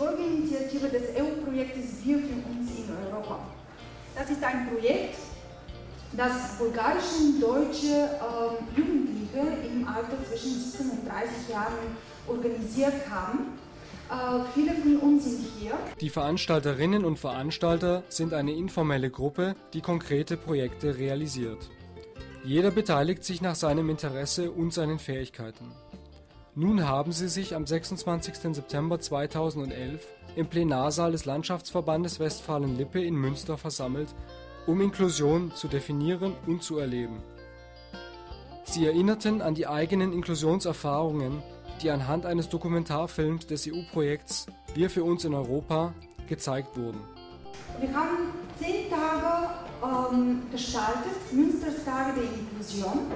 Folgeinitiative des EU-Projektes Wir für uns in Europa. Das ist ein Projekt, das bulgarische und deutsche äh, Jugendliche im Alter zwischen 17 und 30 Jahren organisiert haben. Äh, viele von uns sind hier. Die Veranstalterinnen und Veranstalter sind eine informelle Gruppe, die konkrete Projekte realisiert. Jeder beteiligt sich nach seinem Interesse und seinen Fähigkeiten. Nun haben sie sich am 26. September 2011 im Plenarsaal des Landschaftsverbandes Westfalen-Lippe in Münster versammelt, um Inklusion zu definieren und zu erleben. Sie erinnerten an die eigenen Inklusionserfahrungen, die anhand eines Dokumentarfilms des EU-Projekts Wir für uns in Europa gezeigt wurden. Wir haben zehn Tage ähm, gestaltet, Münsters Tage der Inklusion.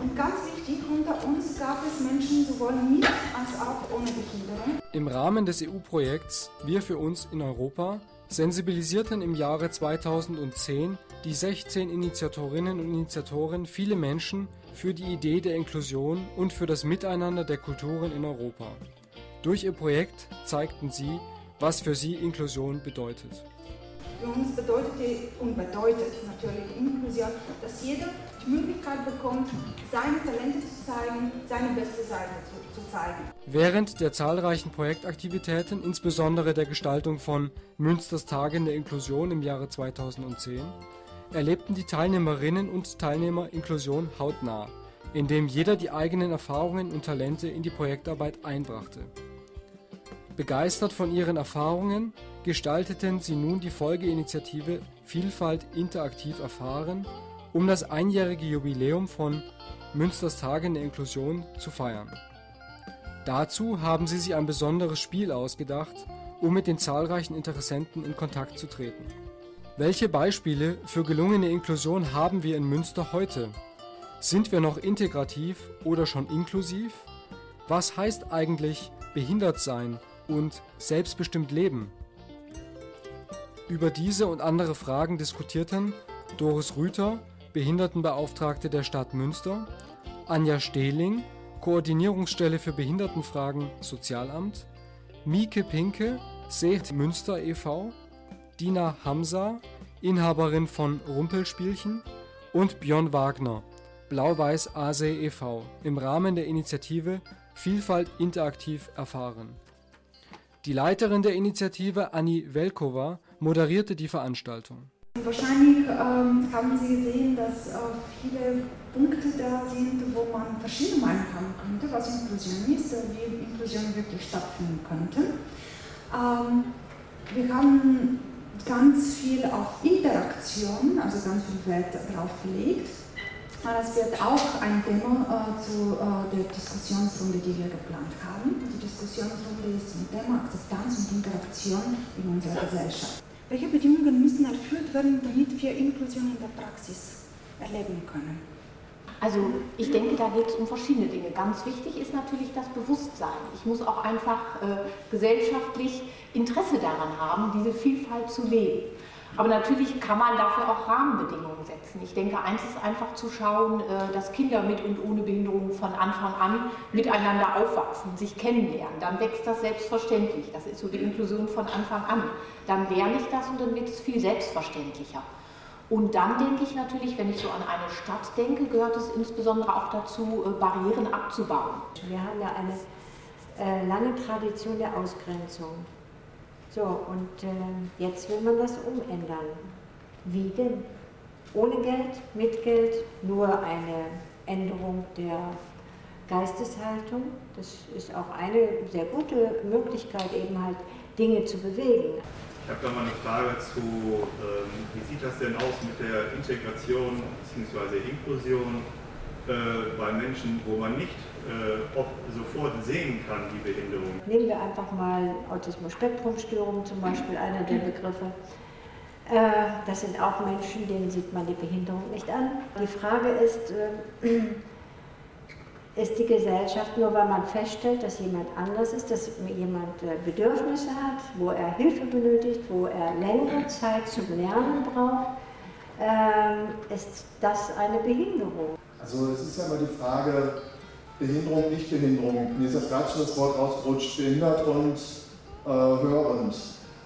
Und ganz wichtig, unter uns gab es Menschen sowohl mit als auch ohne Behinderung. Im Rahmen des EU-Projekts Wir für uns in Europa sensibilisierten im Jahre 2010 die 16 Initiatorinnen und Initiatoren viele Menschen für die Idee der Inklusion und für das Miteinander der Kulturen in Europa. Durch ihr Projekt zeigten sie, was für sie Inklusion bedeutet. Für uns bedeutet und bedeutet natürlich Inklusion, dass jeder die Möglichkeit bekommt, seine Talente zu zeigen, seine beste Seite zu, zu zeigen. Während der zahlreichen Projektaktivitäten, insbesondere der Gestaltung von Münsters Tagen der Inklusion im Jahre 2010, erlebten die Teilnehmerinnen und Teilnehmer Inklusion hautnah, indem jeder die eigenen Erfahrungen und Talente in die Projektarbeit einbrachte. Begeistert von ihren Erfahrungen gestalteten sie nun die Folgeinitiative Vielfalt interaktiv erfahren, um das einjährige Jubiläum von Münsters Tagen der Inklusion zu feiern. Dazu haben sie sich ein besonderes Spiel ausgedacht, um mit den zahlreichen Interessenten in Kontakt zu treten. Welche Beispiele für gelungene Inklusion haben wir in Münster heute? Sind wir noch integrativ oder schon inklusiv? Was heißt eigentlich behindert sein und selbstbestimmt leben? Über diese und andere Fragen diskutierten Doris Rüther, Behindertenbeauftragte der Stadt Münster, Anja Stehling, Koordinierungsstelle für Behindertenfragen Sozialamt, Mieke Pinke, Seht Münster e.V., Dina Hamza, Inhaberin von Rumpelspielchen und Björn Wagner, Blau-Weiß ASE e.V. im Rahmen der Initiative Vielfalt interaktiv erfahren. Die Leiterin der Initiative, Anni Velkova, moderierte die Veranstaltung. Wahrscheinlich ähm, haben Sie gesehen, dass äh, viele Punkte da sind, wo man verschiedene Meinungen haben könnte, was Inklusion ist wie Inklusion wirklich stattfinden könnte. Ähm, wir haben ganz viel auf Interaktion, also ganz viel Wert darauf gelegt. Das wird auch ein Thema äh, zu äh, der Diskussionsrunde, die wir geplant haben. Die Diskussionsrunde ist zum Thema Akzeptanz und Interaktion in unserer Gesellschaft. Welche Bedingungen müssen erfüllt werden, damit wir Inklusion in der Praxis erleben können? Also ich denke, da geht es um verschiedene Dinge. Ganz wichtig ist natürlich das Bewusstsein. Ich muss auch einfach äh, gesellschaftlich Interesse daran haben, diese Vielfalt zu leben. Aber natürlich kann man dafür auch Rahmenbedingungen setzen. Ich denke, eins ist einfach zu schauen, äh, dass Kinder mit und ohne Behinderung von Anfang an miteinander aufwachsen, sich kennenlernen. Dann wächst das selbstverständlich. Das ist so die Inklusion von Anfang an. Dann lerne ich das und dann wird es viel selbstverständlicher. Und dann denke ich natürlich, wenn ich so an eine Stadt denke, gehört es insbesondere auch dazu, äh, Barrieren abzubauen. Wir haben ja eine äh, lange Tradition der Ausgrenzung. So, und äh, jetzt will man das umändern. Wie denn? Ohne Geld, mit Geld, nur eine Änderung der Geisteshaltung. Das ist auch eine sehr gute Möglichkeit, eben halt Dinge zu bewegen. Ich habe da mal eine Frage zu, ähm, wie sieht das denn aus mit der Integration bzw. Inklusion äh, bei Menschen, wo man nicht äh, sofort sehen kann, die Behinderung? Nehmen wir einfach mal Autismus-Spektrum-Störung zum Beispiel, einer der Begriffe. Äh, das sind auch Menschen, denen sieht man die Behinderung nicht an. Die Frage ist, äh, ist die Gesellschaft, nur weil man feststellt, dass jemand anders ist, dass jemand äh, Bedürfnisse hat, wo er Hilfe benötigt, wo er längere Zeit zum Lernen braucht, ähm, ist das eine Behinderung. Also es ist ja immer die Frage, Behinderung, Nichtbehinderung. Mir ist das gerade schon das Wort rausgerutscht, behindert und äh, hörend.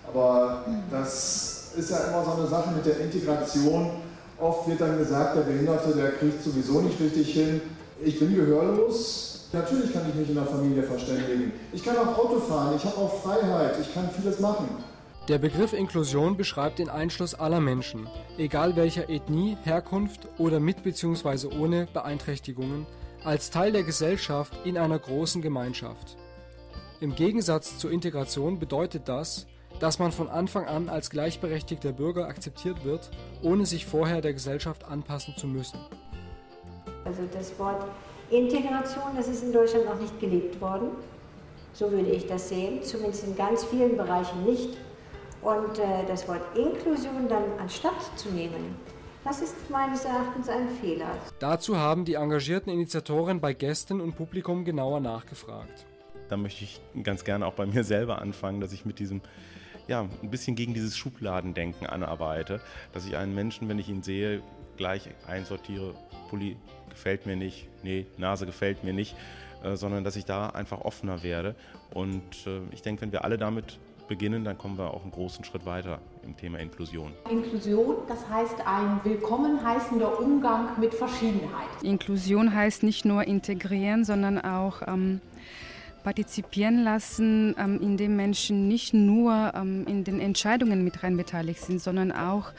Aber das ist ja immer so eine Sache mit der Integration. Oft wird dann gesagt, der Behinderte, der kriegt sowieso nicht richtig hin. Ich bin gehörlos. Natürlich kann ich mich in der Familie verständigen. Ich kann auch Auto fahren, ich habe auch Freiheit, ich kann vieles machen. Der Begriff Inklusion beschreibt den Einschluss aller Menschen, egal welcher Ethnie, Herkunft oder mit bzw. ohne Beeinträchtigungen, als Teil der Gesellschaft in einer großen Gemeinschaft. Im Gegensatz zur Integration bedeutet das, dass man von Anfang an als gleichberechtigter Bürger akzeptiert wird, ohne sich vorher der Gesellschaft anpassen zu müssen. Also das Wort Integration, das ist in Deutschland noch nicht gelebt worden. So würde ich das sehen, zumindest in ganz vielen Bereichen nicht. Und äh, das Wort Inklusion dann anstatt zu nehmen, das ist meines Erachtens ein Fehler. Dazu haben die engagierten Initiatoren bei Gästen und Publikum genauer nachgefragt. Da möchte ich ganz gerne auch bei mir selber anfangen, dass ich mit diesem ja, ein bisschen gegen dieses Schubladendenken anarbeite, dass ich einen Menschen, wenn ich ihn sehe, gleich einsortiere, Pulli gefällt mir nicht, nee, Nase gefällt mir nicht, äh, sondern dass ich da einfach offener werde. Und äh, ich denke, wenn wir alle damit beginnen, dann kommen wir auch einen großen Schritt weiter im Thema Inklusion. Inklusion, das heißt ein willkommen heißender Umgang mit Verschiedenheit. Inklusion heißt nicht nur integrieren, sondern auch ähm, partizipieren lassen, ähm, indem Menschen nicht nur ähm, in den Entscheidungen mit rein beteiligt sind, sondern auch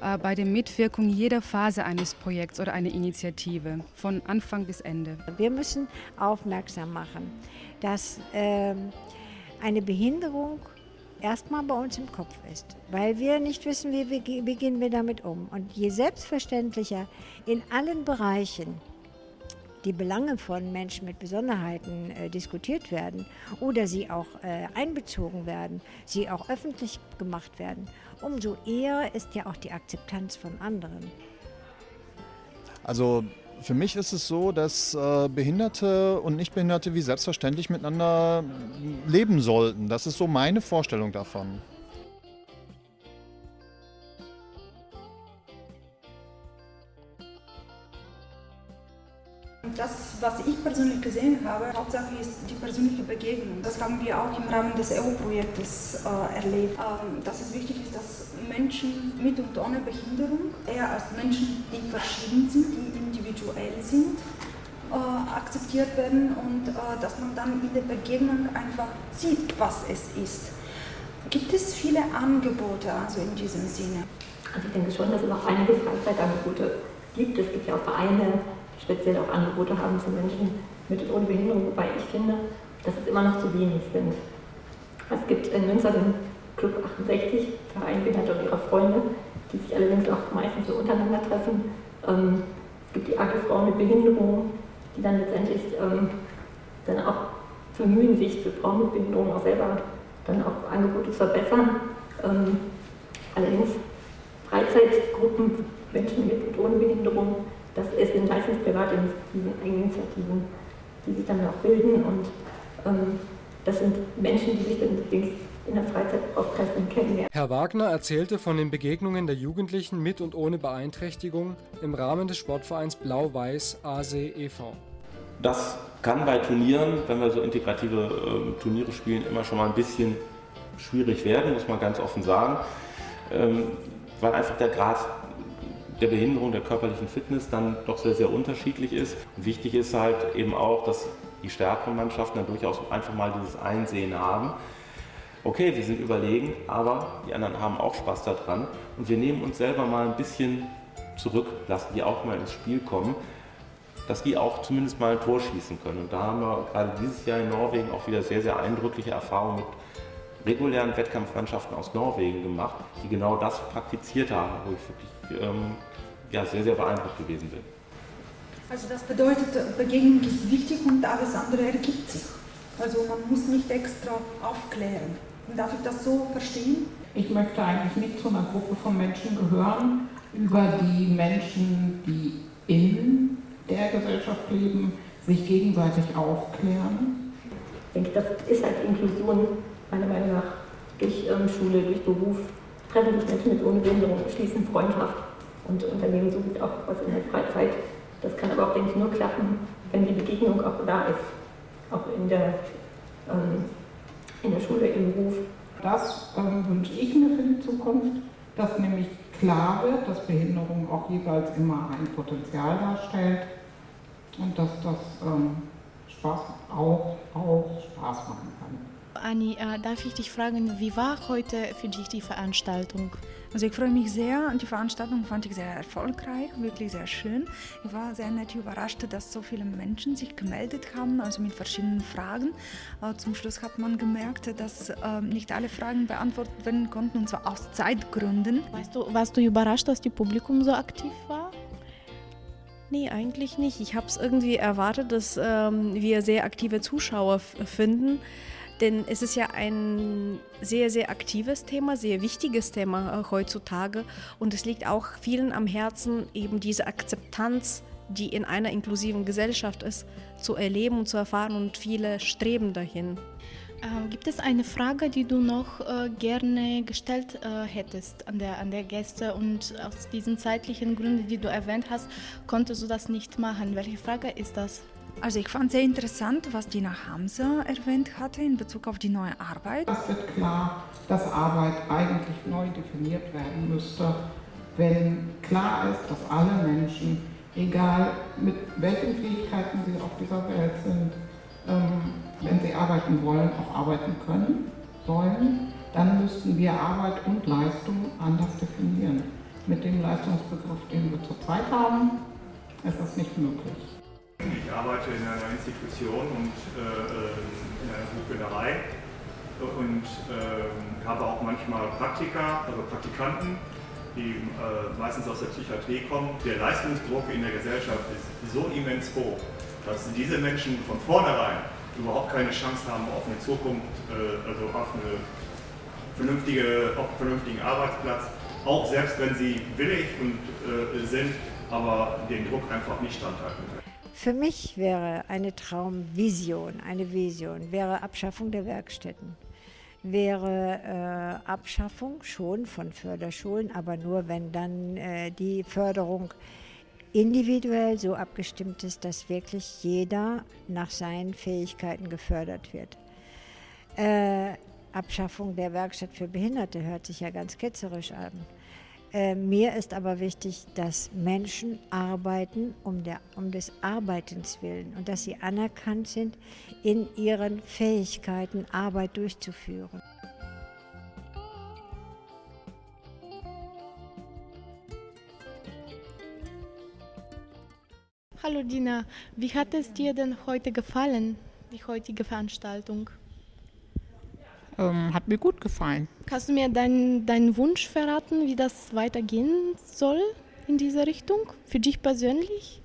äh, bei der Mitwirkung jeder Phase eines Projekts oder einer Initiative, von Anfang bis Ende. Wir müssen aufmerksam machen, dass äh, eine Behinderung erstmal bei uns im Kopf ist, weil wir nicht wissen, wie, wie, wie gehen wir damit um. Und je selbstverständlicher in allen Bereichen die Belange von Menschen mit Besonderheiten äh, diskutiert werden oder sie auch äh, einbezogen werden, sie auch öffentlich gemacht werden, umso eher ist ja auch die Akzeptanz von anderen. Also für mich ist es so, dass äh, Behinderte und Nichtbehinderte wie selbstverständlich miteinander leben sollten. Das ist so meine Vorstellung davon. Das, was ich persönlich gesehen habe, Hauptsache ist die persönliche Begegnung. Das haben wir auch im Rahmen des EU-Projektes äh, erlebt. Ähm, dass es wichtig ist, dass Menschen mit und ohne Behinderung, eher als Menschen, die verschieden sind, die individuell sind, äh, akzeptiert werden und äh, dass man dann in der Begegnung einfach sieht, was es ist. Gibt es viele Angebote also in diesem Sinne? Also ich denke schon, dass es auch einige Freizeitangebote gibt. Es gibt ja auch Vereine, die speziell auch Angebote haben für Menschen mit und ohne Behinderung, wobei ich finde, dass es immer noch zu wenig sind. Es gibt in Münster den Club 68, Verein Behinderte und ihrer Freunde, die sich allerdings auch meistens so untereinander treffen. Ähm, die AG Frauen mit Behinderung, die dann letztendlich ähm, dann auch bemühen, sich für Frauen mit Behinderung auch selber dann auch Angebote zu verbessern. Ähm, allerdings Freizeitgruppen, Menschen mit und ohne Behinderung, das sind meistens private Initiativen, die sich dann auch bilden und ähm, das sind Menschen, die sich dann in der Freizeit auch treffen kennenlernen. Herr Wagner erzählte von den Begegnungen der Jugendlichen mit und ohne Beeinträchtigung im Rahmen des Sportvereins Blau-Weiß ASE e.V. Das kann bei Turnieren, wenn wir so integrative äh, Turniere spielen, immer schon mal ein bisschen schwierig werden, muss man ganz offen sagen, ähm, weil einfach der Grad der Behinderung, der körperlichen Fitness dann doch sehr, sehr unterschiedlich ist. Und wichtig ist halt eben auch, dass die stärkeren Mannschaften dann durchaus einfach mal dieses Einsehen haben. Okay, wir sind überlegen, aber die anderen haben auch Spaß daran und wir nehmen uns selber mal ein bisschen zurück, lassen die auch mal ins Spiel kommen, dass die auch zumindest mal ein Tor schießen können. Und da haben wir gerade dieses Jahr in Norwegen auch wieder sehr, sehr eindrückliche Erfahrungen mit regulären Wettkampfmannschaften aus Norwegen gemacht, die genau das praktiziert haben, wo ich wirklich ähm, ja, sehr, sehr beeindruckt gewesen bin. Also das bedeutet, Begegnung ist wichtig und alles andere ergibt sich. Also man muss nicht extra aufklären. Darf ich das so verstehen? Ich möchte eigentlich nicht zu einer Gruppe von Menschen gehören, über die Menschen, die in der Gesellschaft leben, sich gegenseitig aufklären. Ich denke, das ist halt Inklusion meiner Meinung nach durch ähm, Schule, durch Beruf, treffen sich Menschen mit ohne Behinderung, schließen Freundschaft und unternehmen somit auch was in der Freizeit. Das kann aber auch, denke ich, nur klappen, wenn die Begegnung auch da ist, auch in der, ähm, in der Schule, im Beruf. Das ähm, wünsche ich mir für die Zukunft, dass nämlich klar wird, dass Behinderung auch jeweils immer ein Potenzial darstellt und dass das ähm, Spaß auch, auch Spaß machen kann. Anni, äh, darf ich dich fragen, wie war heute für dich die Veranstaltung? Also ich freue mich sehr. Die Veranstaltung fand ich sehr erfolgreich, wirklich sehr schön. Ich war sehr nett überrascht, dass so viele Menschen sich gemeldet haben, also mit verschiedenen Fragen. Äh, zum Schluss hat man gemerkt, dass äh, nicht alle Fragen beantwortet werden konnten, und zwar aus Zeitgründen. Weißt du, warst du überrascht, dass das Publikum so aktiv war? Nee, eigentlich nicht. Ich habe es irgendwie erwartet, dass ähm, wir sehr aktive Zuschauer finden. Denn es ist ja ein sehr, sehr aktives Thema, sehr wichtiges Thema äh, heutzutage. Und es liegt auch vielen am Herzen, eben diese Akzeptanz, die in einer inklusiven Gesellschaft ist, zu erleben und zu erfahren. Und viele streben dahin. Äh, gibt es eine Frage, die du noch äh, gerne gestellt äh, hättest an der, an der Gäste und aus diesen zeitlichen Gründen, die du erwähnt hast, konntest du das nicht machen? Welche Frage ist das? Also ich fand sehr interessant, was Dina Hamza erwähnt hatte in Bezug auf die neue Arbeit. Es wird klar, dass Arbeit eigentlich neu definiert werden müsste, wenn klar ist, dass alle Menschen, egal mit welchen Fähigkeiten sie auf dieser Welt sind, ähm, wenn sie arbeiten wollen, auch arbeiten können, sollen, dann müssten wir Arbeit und Leistung anders definieren. Mit dem Leistungsbegriff, den wir zurzeit haben, ist das nicht möglich. Ich arbeite in einer Institution und äh, in einer Buchbinderei und äh, habe auch manchmal Praktika, also Praktikanten, die äh, meistens aus der Psychiatrie kommen. Der Leistungsdruck in der Gesellschaft ist so immens hoch, dass diese Menschen von vornherein überhaupt keine Chance haben auf eine Zukunft, äh, also auf, eine vernünftige, auf einen vernünftigen Arbeitsplatz, auch selbst wenn sie willig und, äh, sind, aber den Druck einfach nicht standhalten können. Für mich wäre eine Traumvision, eine Vision, wäre Abschaffung der Werkstätten. Wäre äh, Abschaffung schon von Förderschulen, aber nur wenn dann äh, die Förderung individuell so abgestimmt ist, dass wirklich jeder nach seinen Fähigkeiten gefördert wird. Äh, Abschaffung der Werkstatt für Behinderte hört sich ja ganz ketzerisch an. Äh, mir ist aber wichtig, dass Menschen arbeiten um, der, um des Arbeitens willen und dass sie anerkannt sind, in ihren Fähigkeiten Arbeit durchzuführen. Dina, wie hat es dir denn heute gefallen, die heutige Veranstaltung? Ähm, hat mir gut gefallen. Kannst du mir deinen dein Wunsch verraten, wie das weitergehen soll in diese Richtung? Für dich persönlich?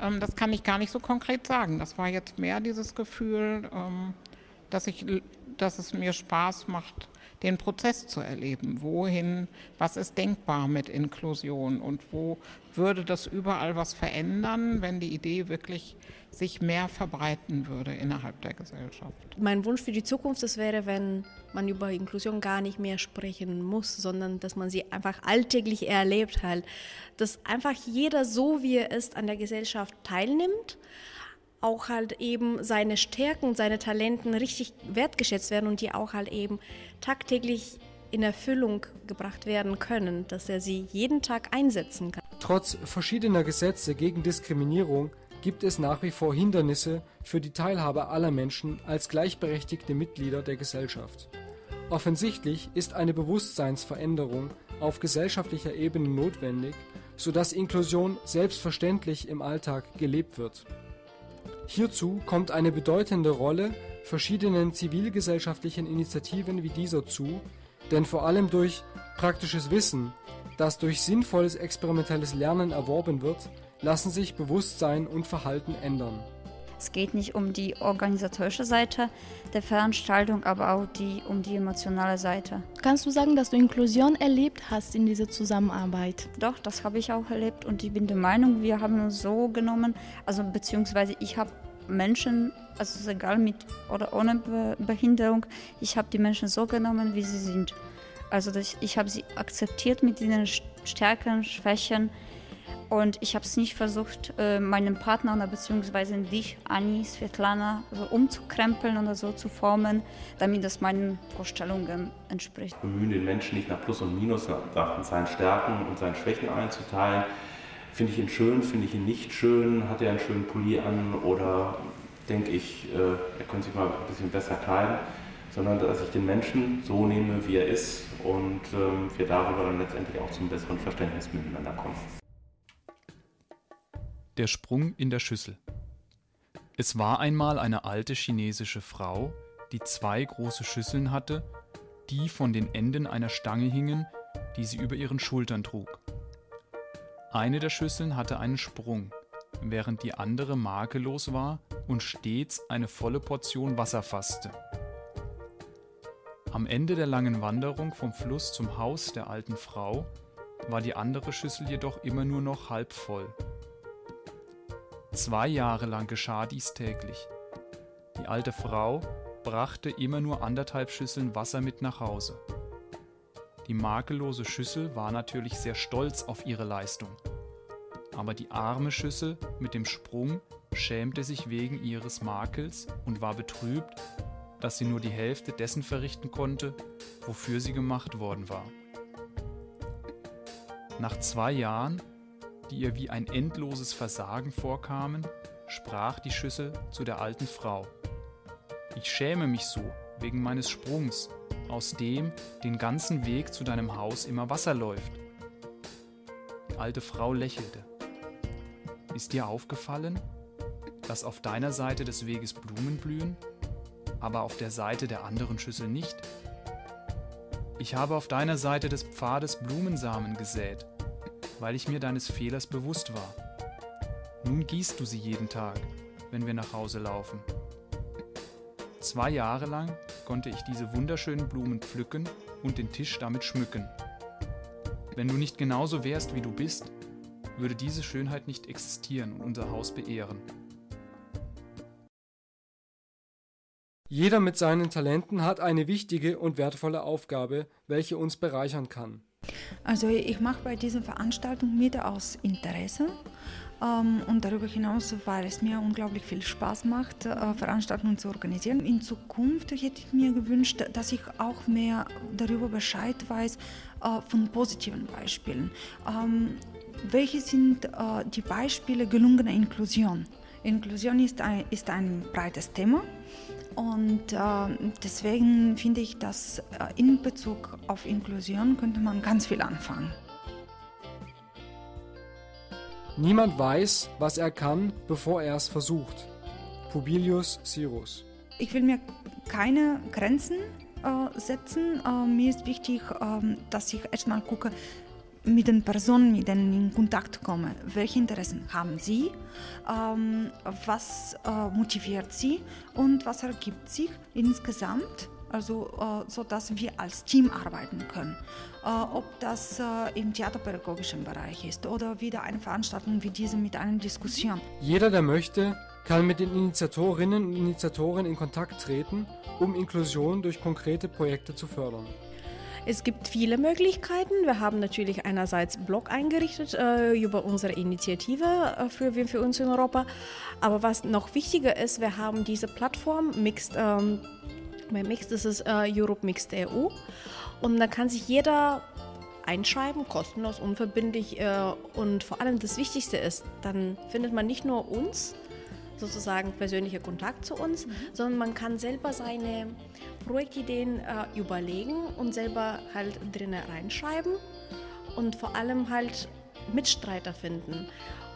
Ähm, das kann ich gar nicht so konkret sagen. Das war jetzt mehr dieses Gefühl, ähm, dass, ich, dass es mir Spaß macht, den Prozess zu erleben. Wohin, was ist denkbar mit Inklusion und wo würde das überall was verändern, wenn die Idee wirklich sich mehr verbreiten würde innerhalb der Gesellschaft. Mein Wunsch für die Zukunft das wäre, wenn man über Inklusion gar nicht mehr sprechen muss, sondern dass man sie einfach alltäglich erlebt halt, dass einfach jeder so wie er ist an der Gesellschaft teilnimmt auch halt eben seine Stärken, seine Talenten richtig wertgeschätzt werden und die auch halt eben tagtäglich in Erfüllung gebracht werden können, dass er sie jeden Tag einsetzen kann. Trotz verschiedener Gesetze gegen Diskriminierung gibt es nach wie vor Hindernisse für die Teilhabe aller Menschen als gleichberechtigte Mitglieder der Gesellschaft. Offensichtlich ist eine Bewusstseinsveränderung auf gesellschaftlicher Ebene notwendig, sodass Inklusion selbstverständlich im Alltag gelebt wird. Hierzu kommt eine bedeutende Rolle verschiedenen zivilgesellschaftlichen Initiativen wie dieser zu, denn vor allem durch praktisches Wissen, das durch sinnvolles experimentelles Lernen erworben wird, lassen sich Bewusstsein und Verhalten ändern. Es geht nicht um die organisatorische Seite der Veranstaltung, aber auch die, um die emotionale Seite. Kannst du sagen, dass du Inklusion erlebt hast in dieser Zusammenarbeit? Doch, das habe ich auch erlebt und ich bin der Meinung, wir haben uns so genommen, also beziehungsweise ich habe Menschen, also egal mit oder ohne Behinderung, ich habe die Menschen so genommen, wie sie sind. Also ich habe sie akzeptiert mit ihren Stärken, Schwächen Und ich habe es nicht versucht, äh, meinem Partner oder beziehungsweise dich, Anni, Svetlana, so umzukrempeln oder so zu formen, damit das meinen Vorstellungen entspricht. Bemühen den Menschen nicht nach Plus und Minus, nach seinen Stärken und seinen Schwächen einzuteilen. Finde ich ihn schön, finde ich ihn nicht schön, hat er einen schönen Pulli an oder denke ich, äh, er könnte sich mal ein bisschen besser kleiden, sondern dass ich den Menschen so nehme, wie er ist und ähm, wir darüber dann letztendlich auch zum besseren Verständnis miteinander kommen. Der Sprung in der Schüssel. Es war einmal eine alte chinesische Frau, die zwei große Schüsseln hatte, die von den Enden einer Stange hingen, die sie über ihren Schultern trug. Eine der Schüsseln hatte einen Sprung, während die andere makellos war und stets eine volle Portion Wasser fasste. Am Ende der langen Wanderung vom Fluss zum Haus der alten Frau war die andere Schüssel jedoch immer nur noch halb voll. Zwei Jahre lang geschah dies täglich. Die alte Frau brachte immer nur anderthalb Schüsseln Wasser mit nach Hause. Die makellose Schüssel war natürlich sehr stolz auf ihre Leistung. Aber die arme Schüssel mit dem Sprung schämte sich wegen ihres Makels und war betrübt, dass sie nur die Hälfte dessen verrichten konnte, wofür sie gemacht worden war. Nach zwei Jahren die ihr wie ein endloses Versagen vorkamen, sprach die Schüssel zu der alten Frau. Ich schäme mich so wegen meines Sprungs, aus dem den ganzen Weg zu deinem Haus immer Wasser läuft. Die alte Frau lächelte. Ist dir aufgefallen, dass auf deiner Seite des Weges Blumen blühen, aber auf der Seite der anderen Schüssel nicht? Ich habe auf deiner Seite des Pfades Blumensamen gesät, weil ich mir deines Fehlers bewusst war. Nun gießt du sie jeden Tag, wenn wir nach Hause laufen. Zwei Jahre lang konnte ich diese wunderschönen Blumen pflücken und den Tisch damit schmücken. Wenn du nicht genauso wärst, wie du bist, würde diese Schönheit nicht existieren und unser Haus beehren. Jeder mit seinen Talenten hat eine wichtige und wertvolle Aufgabe, welche uns bereichern kann. Also ich mache bei dieser Veranstaltung mit aus Interesse ähm, und darüber hinaus, weil es mir unglaublich viel Spaß macht, äh, Veranstaltungen zu organisieren. In Zukunft hätte ich mir gewünscht, dass ich auch mehr darüber Bescheid weiß äh, von positiven Beispielen. Ähm, welche sind äh, die Beispiele gelungener Inklusion? Inklusion ist ein, ist ein breites Thema. Und äh, deswegen finde ich, dass äh, in Bezug auf Inklusion könnte man ganz viel anfangen. Niemand weiß, was er kann, bevor er es versucht. Publilius Sirus. Ich will mir keine Grenzen äh, setzen. Äh, mir ist wichtig, ähm, dass ich erstmal gucke, mit den Personen, mit denen ich in Kontakt komme. Welche Interessen haben sie? Ähm, was äh, motiviert sie? Und was ergibt sich insgesamt? Also, äh, so dass wir als Team arbeiten können. Äh, ob das äh, im theaterpädagogischen Bereich ist oder wieder eine Veranstaltung wie diese mit einer Diskussion. Jeder, der möchte, kann mit den Initiatorinnen und Initiatoren in Kontakt treten, um Inklusion durch konkrete Projekte zu fördern. Es gibt viele Möglichkeiten. Wir haben natürlich einerseits Blog eingerichtet äh, über unsere Initiative äh, für Wir für uns in Europa. Aber was noch wichtiger ist, wir haben diese Plattform Mixed. Ähm, bei Mixed ist es äh, Europe Mixed EU. Und da kann sich jeder einschreiben, kostenlos, unverbindlich. Äh, und vor allem das Wichtigste ist, dann findet man nicht nur uns, sozusagen persönlicher Kontakt zu uns, mhm. sondern man kann selber seine Projektideen äh, überlegen und selber halt drinnen reinschreiben und vor allem halt Mitstreiter finden.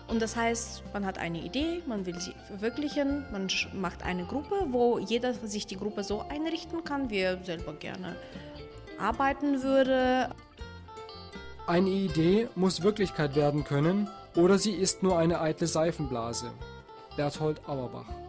Und das heißt, man hat eine Idee, man will sie verwirklichen, man macht eine Gruppe, wo jeder sich die Gruppe so einrichten kann, wie er selber gerne arbeiten würde. Eine Idee muss Wirklichkeit werden können oder sie ist nur eine eitle Seifenblase. Berthold Auerbach